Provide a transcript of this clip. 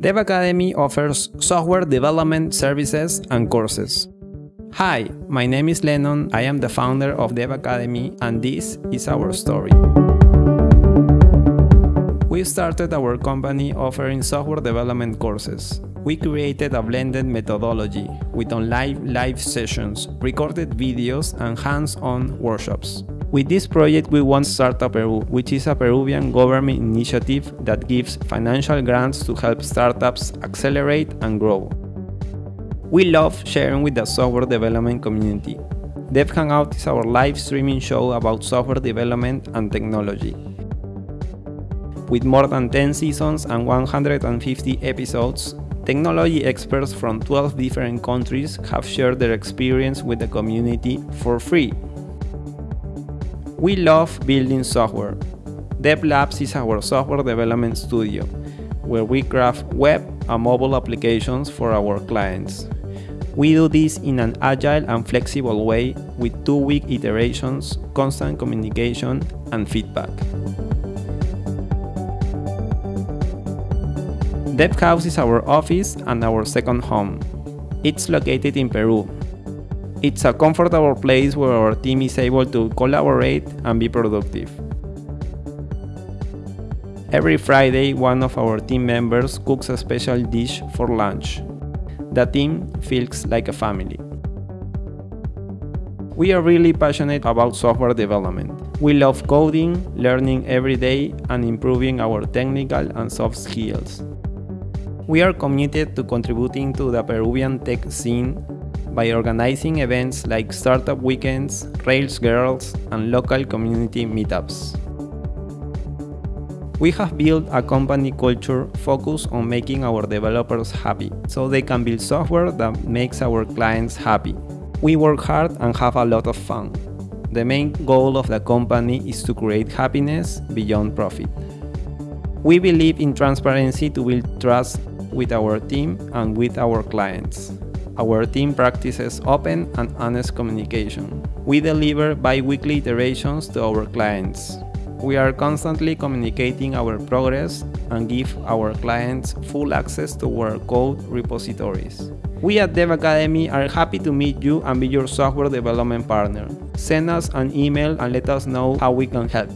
Dev Academy offers software development services and courses. Hi, my name is Lennon. I am the founder of Dev Academy, and this is our story. We started our company offering software development courses. We created a blended methodology with online live sessions, recorded videos, and hands on workshops. With this project, we won Startup Peru, which is a Peruvian government initiative that gives financial grants to help startups accelerate and grow. We love sharing with the software development community. Dev Hangout is our live streaming show about software development and technology. With more than 10 seasons and 150 episodes, technology experts from 12 different countries have shared their experience with the community for free we love building software. Dev Labs is our software development studio, where we craft web and mobile applications for our clients. We do this in an agile and flexible way with two week iterations, constant communication, and feedback. Dev House is our office and our second home. It's located in Peru, it's a comfortable place where our team is able to collaborate and be productive. Every Friday, one of our team members cooks a special dish for lunch. The team feels like a family. We are really passionate about software development. We love coding, learning every day, and improving our technical and soft skills. We are committed to contributing to the Peruvian tech scene by organizing events like startup weekends, Rails Girls, and local community meetups. We have built a company culture focused on making our developers happy, so they can build software that makes our clients happy. We work hard and have a lot of fun. The main goal of the company is to create happiness beyond profit. We believe in transparency to build trust with our team and with our clients. Our team practices open and honest communication. We deliver bi-weekly iterations to our clients. We are constantly communicating our progress and give our clients full access to our code repositories. We at Dev Academy are happy to meet you and be your software development partner. Send us an email and let us know how we can help.